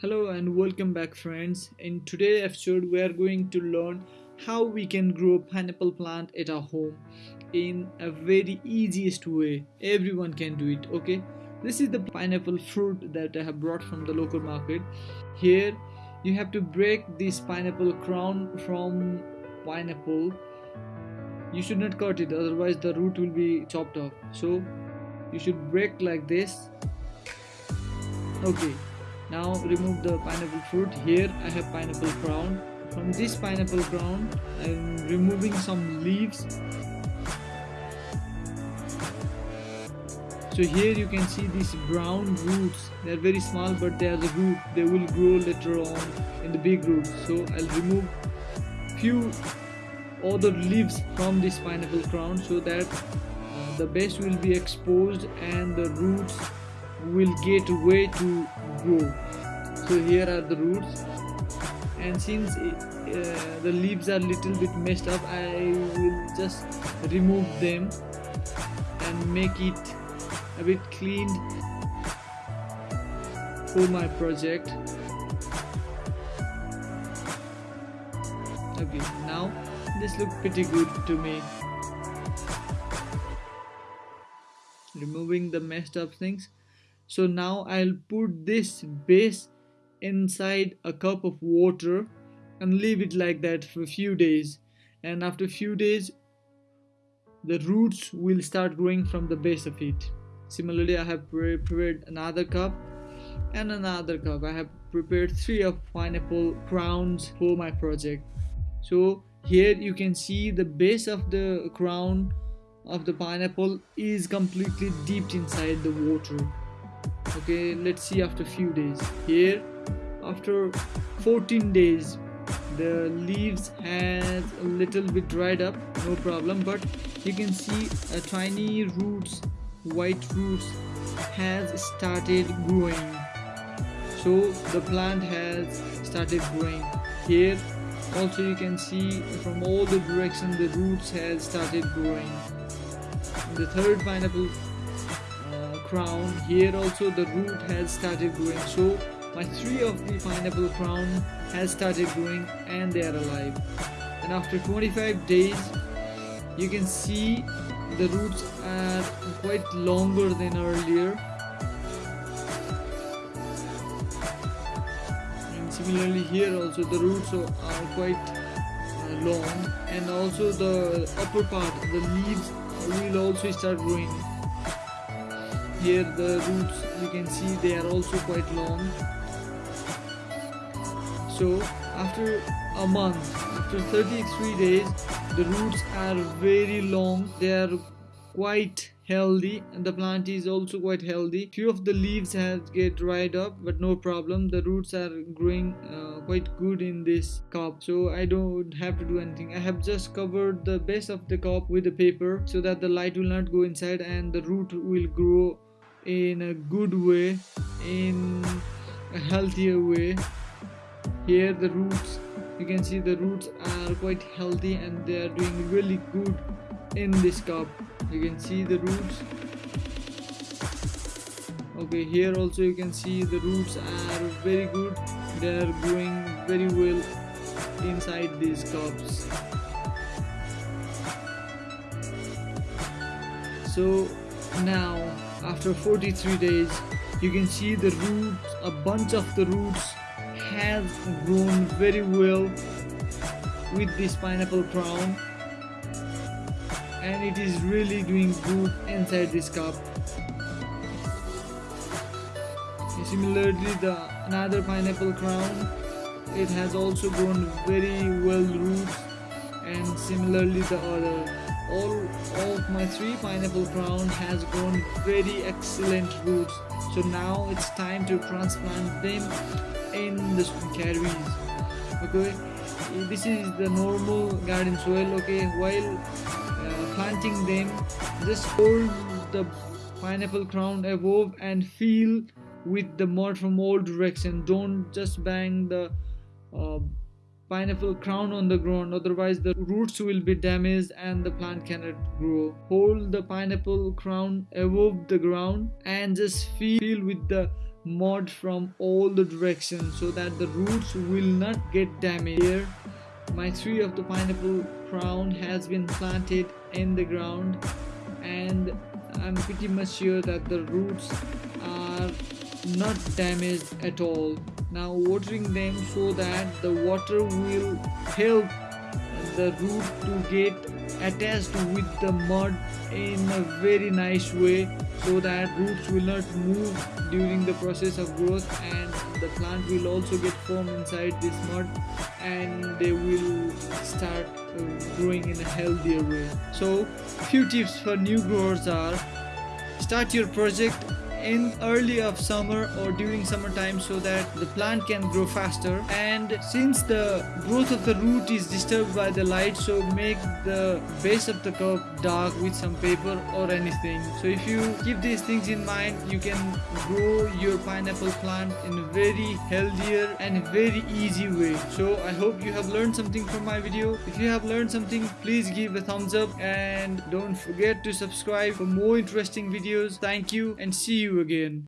Hello and welcome back friends. In today's episode we are going to learn how we can grow pineapple plant at our home in a very easiest way. Everyone can do it, okay? This is the pineapple fruit that I have brought from the local market. Here you have to break this pineapple crown from pineapple. You should not cut it otherwise the root will be chopped off. So you should break like this. Okay now remove the pineapple fruit. Here I have pineapple crown from this pineapple crown I'm removing some leaves. So here you can see these brown roots. They are very small but they are the root. They will grow later on in the big roots so I'll remove few other leaves from this pineapple crown so that uh, the base will be exposed and the roots will get way to grow so here are the roots. And since uh, the leaves are little bit messed up I will just remove them and make it a bit cleaned for my project. Okay now this looks pretty good to me. Removing the messed up things so now I'll put this base inside a cup of water and leave it like that for a few days. And after a few days the roots will start growing from the base of it. Similarly I have prepared another cup and another cup. I have prepared three of pineapple crowns for my project. So here you can see the base of the crown of the pineapple is completely dipped inside the water okay let's see after few days. Here after 14 days the leaves has a little bit dried up no problem but you can see a tiny roots white roots has started growing. So the plant has started growing. Here also you can see from all the direction the roots has started growing. The third pineapple crown here also the root has started growing. So my three of the pineapple crown has started growing and they are alive. And after 25 days you can see the roots are quite longer than earlier. And similarly here also the roots are quite uh, long. And also the upper part the leaves will also start growing here the roots you can see they are also quite long. So after a month after 33 days the roots are very long they are quite healthy and the plant is also quite healthy. Few of the leaves have get dried up but no problem the roots are growing uh, quite good in this cup. So i don't have to do anything. I have just covered the base of the cup with the paper so that the light will not go inside and the root will grow in a good way in a healthier way. Here the roots you can see the roots are quite healthy and they are doing really good in this cup. You can see the roots. Okay here also you can see the roots are very good. They are growing very well inside these cups. So now after 43 days you can see the roots a bunch of the roots have grown very well with this pineapple crown. And it is really doing good inside this cup. Similarly the another pineapple crown it has also grown very well roots. And similarly the other all of my three pineapple crown has grown very excellent roots. So now it's time to transplant them in the carries okay? This is the normal garden soil okay? While uh, planting them just hold the pineapple crown above and feel with the mud from all direction. Don't just bang the uh, pineapple crown on the ground otherwise the roots will be damaged and the plant cannot grow. Hold the pineapple crown above the ground and just feel with the mud from all the directions so that the roots will not get damaged. Here my tree of the pineapple crown has been planted in the ground and I'm pretty much sure that the roots are not damaged at all now watering them so that the water will help the root to get attached with the mud in a very nice way so that roots will not move during the process of growth and the plant will also get firm inside this mud and they will start uh, growing in a healthier way. So few tips for new growers are start your project in early of summer or during summertime so that the plant can grow faster. And since the growth of the root is disturbed by the light so make the base of the cup dark with some paper or anything. So if you keep these things in mind you can grow your pineapple plant in a very healthier and very easy way. So i hope you have learned something from my video. If you have learned something please give a thumbs up and don't forget to subscribe for more interesting videos. Thank you and see you again.